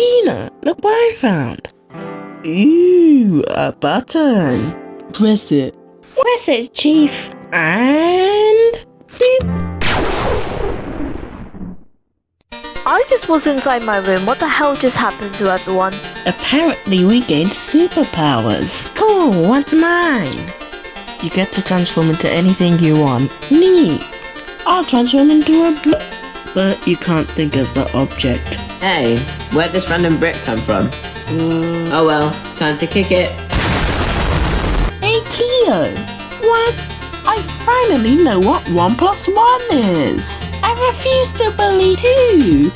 Peanut, look what I found. Ooh, a button. Press it. Press it, Chief. And... Beep. I just was inside my room. What the hell just happened to everyone? Apparently we gained superpowers. Cool, what's mine? You get to transform into anything you want. Neat. I'll transform into a bl- But you can't think as the object. Hey, where'd this random brick come from? Uh, Oh well, time to kick it. hey Cleo! What? I finally know what 1 plus 1 is! I refuse to believe two!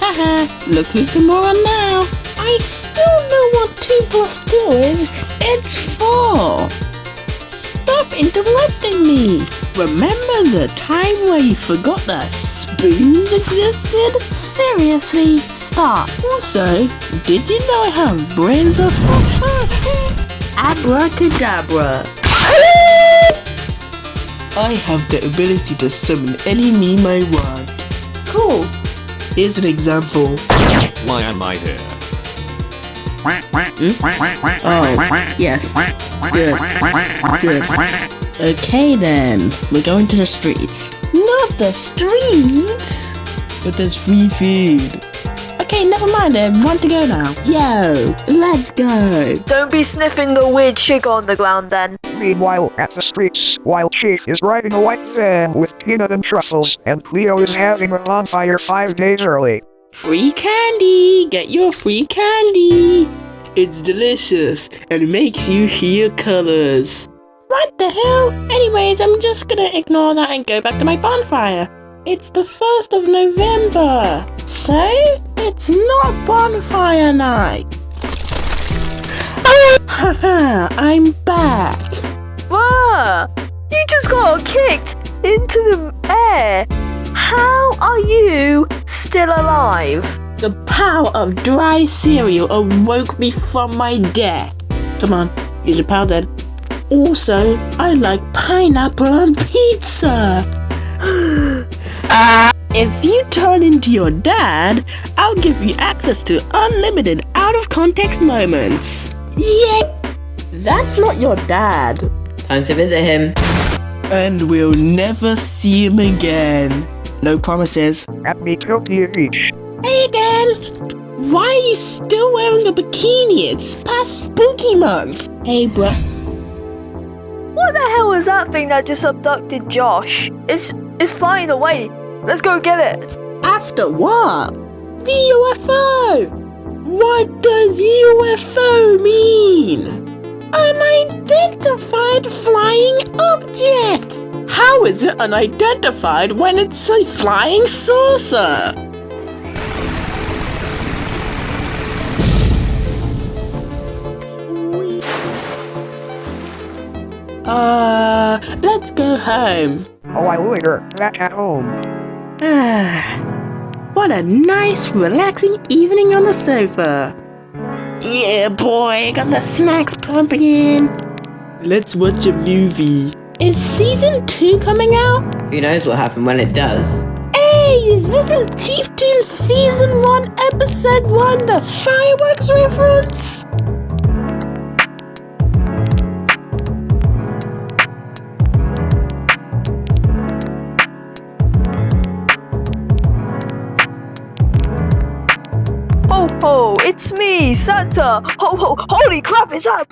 Haha, look who's the moron now! I still know what 2 plus 2 is! It's 4! Stop interrupting me! Remember the time where you forgot that spoons existed? Seriously, stop. Also, did you know I have brains of Abracadabra. I have the ability to summon any meme I want. Cool. Here's an example. Why am I here? Oh, yes. Good. Good. Okay then, we're going to the streets. Not the streets! But there's free food. Okay, never mind then, want to go now. Yo, let's go. Don't be sniffing the weird sugar on the ground then. Meanwhile, at the streets, while Chief is riding a white van with peanut and truffles, and Cleo is having a bonfire five days early. Free candy! Get your free candy! It's delicious and makes you hear colors. What the hell? Anyways, I'm just gonna ignore that and go back to my bonfire. It's the 1st of November, so it's not bonfire night. Haha, I'm back. Whoa! You just got kicked into the air. How are you still alive? The power of dry cereal awoke me from my death. Come on, use your power then. Also, I like pineapple on pizza. if you turn into your dad, I'll give you access to unlimited out of context moments. Yeah, that's not your dad. Time to visit him. And we'll never see him again. No promises. At Metopia Beach. Hey again! Why are you still wearing a bikini? It's past spooky month. Hey, bruh. What the hell was that thing that just abducted Josh? It's it's flying away. Let's go get it. After what? The UFO! What does UFO mean? Unidentified flying object! How is it unidentified when it's a flying saucer? Uh, let's go home. Oh, while later, back at home. what a nice, relaxing evening on the sofa. Yeah, boy, got the snacks pumping. Let's watch a movie. Is season two coming out? Who knows what happened when it does? Hey, this is Chief Tune season one, episode one, the fireworks reference? Ho ho! It's me, Santa. Ho ho! Holy crap! Is that?